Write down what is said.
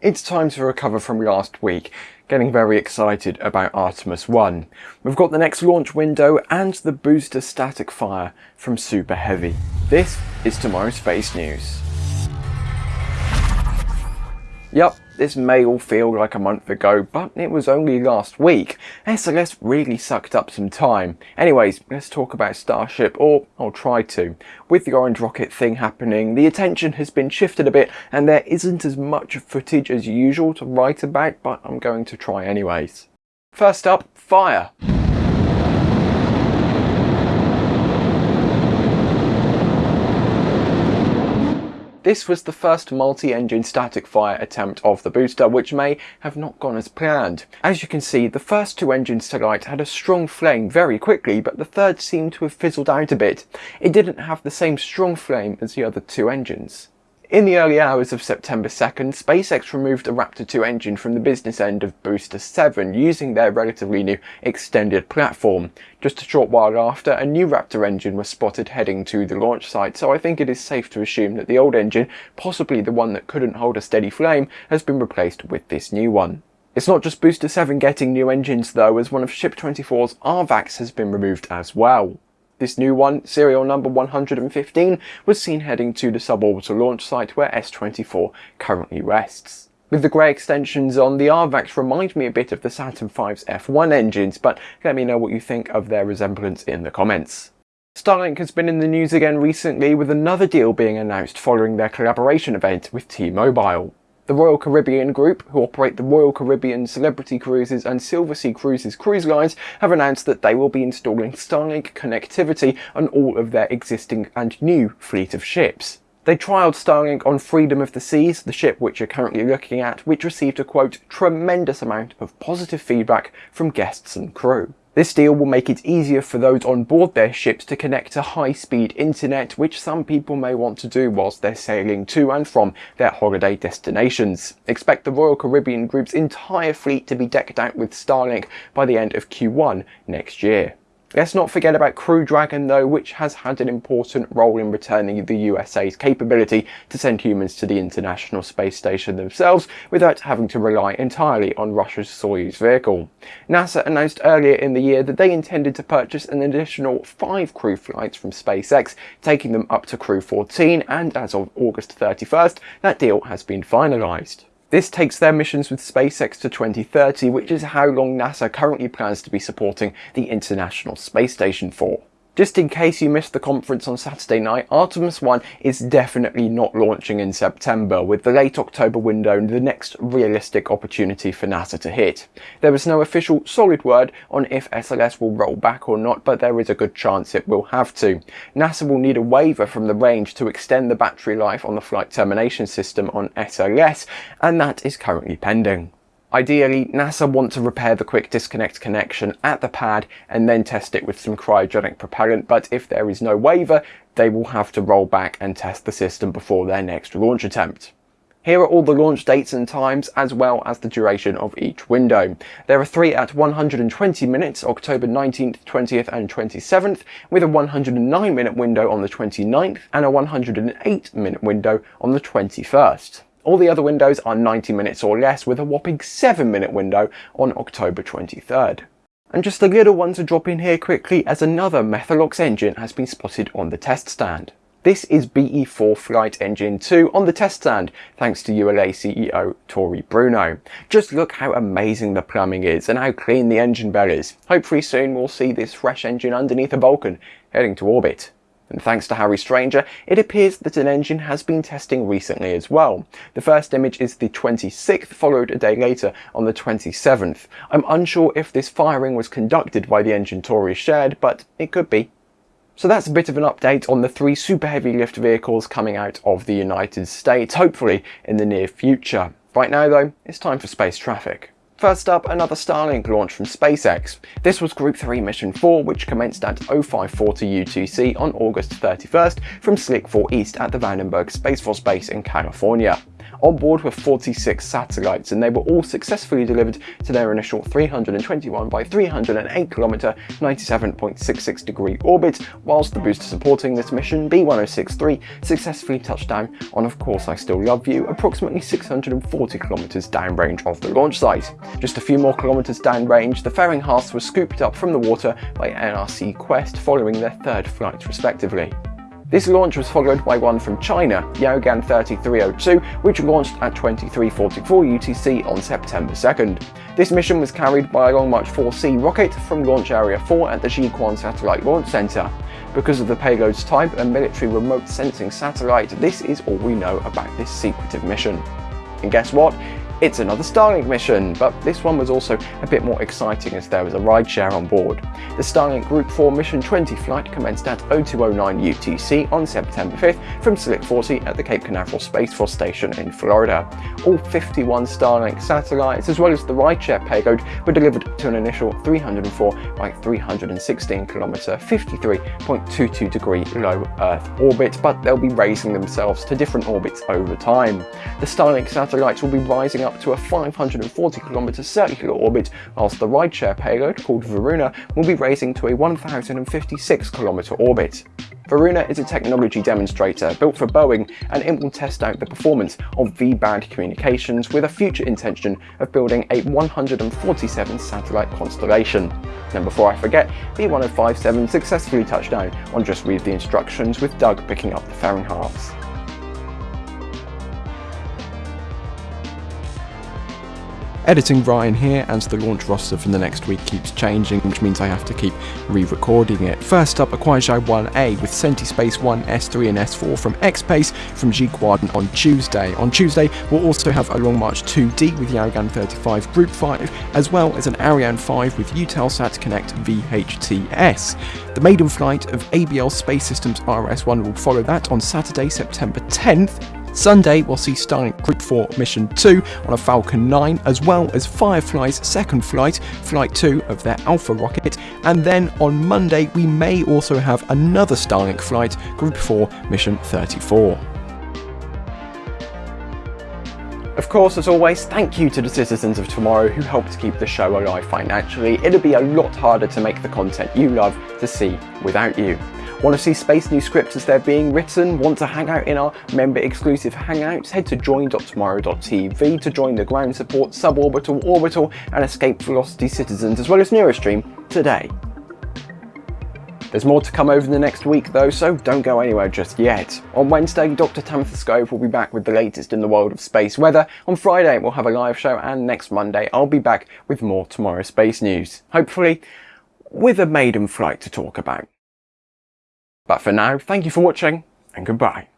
It's time to recover from last week, getting very excited about Artemis 1. We've got the next launch window and the booster static fire from Super Heavy. This is tomorrow's Space News. Yup, this may all feel like a month ago, but it was only last week. SLS really sucked up some time. Anyways, let's talk about Starship, or I'll try to. With the orange rocket thing happening, the attention has been shifted a bit and there isn't as much footage as usual to write about, but I'm going to try anyways. First up, fire. This was the first multi-engine static fire attempt of the booster, which may have not gone as planned. As you can see, the first two engines to light had a strong flame very quickly, but the third seemed to have fizzled out a bit. It didn't have the same strong flame as the other two engines. In the early hours of September 2nd, SpaceX removed a Raptor 2 engine from the business end of Booster 7 using their relatively new extended platform. Just a short while after, a new Raptor engine was spotted heading to the launch site, so I think it is safe to assume that the old engine, possibly the one that couldn't hold a steady flame, has been replaced with this new one. It's not just Booster 7 getting new engines though, as one of Ship24's RVACs has been removed as well. This new one, serial number 115, was seen heading to the suborbital launch site where S-24 currently rests. With the grey extensions on, the RVACs remind me a bit of the Saturn V's F1 engines, but let me know what you think of their resemblance in the comments. Starlink has been in the news again recently with another deal being announced following their collaboration event with T-Mobile. The Royal Caribbean Group, who operate the Royal Caribbean Celebrity Cruises and Silversea Cruises cruise lines, have announced that they will be installing Starlink connectivity on all of their existing and new fleet of ships. They trialled Starlink on Freedom of the Seas, the ship which you're currently looking at, which received a quote, tremendous amount of positive feedback from guests and crew. This deal will make it easier for those on board their ships to connect to high-speed internet, which some people may want to do whilst they're sailing to and from their holiday destinations. Expect the Royal Caribbean Group's entire fleet to be decked out with Starlink by the end of Q1 next year. Let's not forget about Crew Dragon though, which has had an important role in returning the USA's capability to send humans to the International Space Station themselves without having to rely entirely on Russia's Soyuz vehicle. NASA announced earlier in the year that they intended to purchase an additional five crew flights from SpaceX, taking them up to Crew 14 and as of August 31st, that deal has been finalised. This takes their missions with SpaceX to 2030, which is how long NASA currently plans to be supporting the International Space Station for. Just in case you missed the conference on Saturday night, Artemis 1 is definitely not launching in September, with the late October window the next realistic opportunity for NASA to hit. There is no official solid word on if SLS will roll back or not, but there is a good chance it will have to. NASA will need a waiver from the range to extend the battery life on the flight termination system on SLS, and that is currently pending. Ideally, NASA want to repair the quick disconnect connection at the pad and then test it with some cryogenic propellant, but if there is no waiver, they will have to roll back and test the system before their next launch attempt. Here are all the launch dates and times as well as the duration of each window. There are three at 120 minutes, October 19th, 20th and 27th, with a 109 minute window on the 29th and a 108 minute window on the 21st. All the other windows are 90 minutes or less with a whopping 7 minute window on October 23rd. And just a little one to drop in here quickly as another Methalox engine has been spotted on the test stand. This is BE4 Flight Engine 2 on the test stand, thanks to ULA CEO Tory Bruno. Just look how amazing the plumbing is and how clean the engine bell is. Hopefully soon we'll see this fresh engine underneath a Vulcan, heading to orbit. And thanks to Harry Stranger, it appears that an engine has been testing recently as well. The first image is the 26th, followed a day later on the 27th. I'm unsure if this firing was conducted by the engine Tory shared, but it could be. So that's a bit of an update on the three super heavy lift vehicles coming out of the United States, hopefully in the near future. Right now though, it's time for space traffic. First up, another Starlink launch from SpaceX. This was Group 3 Mission 4, which commenced at 0540 UTC on August 31st from Slick 4 East at the Vandenberg Space Force Base in California. On board were 46 satellites and they were all successfully delivered to their initial 321 by 308 km 97.66 degree orbit, whilst the booster supporting this mission, B1063, successfully touched down on Of Course I Still Love You, approximately 640 km downrange of the launch site. Just a few more kilometres downrange, the fairing halves was scooped up from the water by NRC Quest following their third flight respectively. This launch was followed by one from China, Yaogan 3302, which launched at 2344 UTC on September 2nd. This mission was carried by a Long March 4C rocket from Launch Area 4 at the Jiuquan Satellite Launch Center. Because of the payload's type, a military remote sensing satellite, this is all we know about this secretive mission. And guess what? It's another Starlink mission, but this one was also a bit more exciting as there was a rideshare on board. The Starlink Group 4 Mission 20 flight commenced at 0209 UTC on September 5th from Slick 40 at the Cape Canaveral Space Force Station in Florida. All 51 Starlink satellites, as well as the rideshare payload, were delivered to an initial 304 by 316 kilometer 53.22 degree low Earth orbit, but they'll be raising themselves to different orbits over time. The Starlink satellites will be rising up to a 540 km circular orbit, whilst the rideshare payload, called Varuna, will be raising to a 1056 km orbit. Varuna is a technology demonstrator built for Boeing and it will test out the performance of V-band communications with a future intention of building a 147 satellite constellation. And before I forget, B1057 successfully touched down on Just Read the Instructions with Doug picking up the fairing halves. Editing Ryan here as the launch roster for the next week keeps changing, which means I have to keep re-recording it. First up, Kuaizhou 1A with Space 1, S3 and S4 from X-Pace from Jiuquan on Tuesday. On Tuesday, we'll also have a Long March 2D with Yaogan 35 Group 5, as well as an Ariane 5 with Eutelsat Konnect VHTS. The maiden flight of ABL Space Systems RS-1 will follow that on Saturday, September 10th, Sunday, we'll see Starlink Group 4 Mission 2 on a Falcon 9, as well as Firefly's second flight, Flight 2 of their Alpha rocket, and then on Monday, we may also have another Starlink flight, Group 4 Mission 34. Of course, as always, thank you to the citizens of tomorrow who helped keep the show alive financially. It'd be a lot harder to make the content you love to see without you. Want to see Space News scripts as they're being written? Want to hang out in our member exclusive hangouts? Head to join.tomorrow.tv to join the ground support, suborbital, orbital and escape velocity citizens as well as Neurostream today. There's more to come over the next week though, so don't go anywhere just yet. On Wednesday, Dr. Tamitha Skov will be back with the latest in the world of space weather. On Friday, we'll have a live show, and next Monday, I'll be back with more Tomorrow Space News. Hopefully, with a maiden flight to talk about. But for now, thank you for watching and goodbye.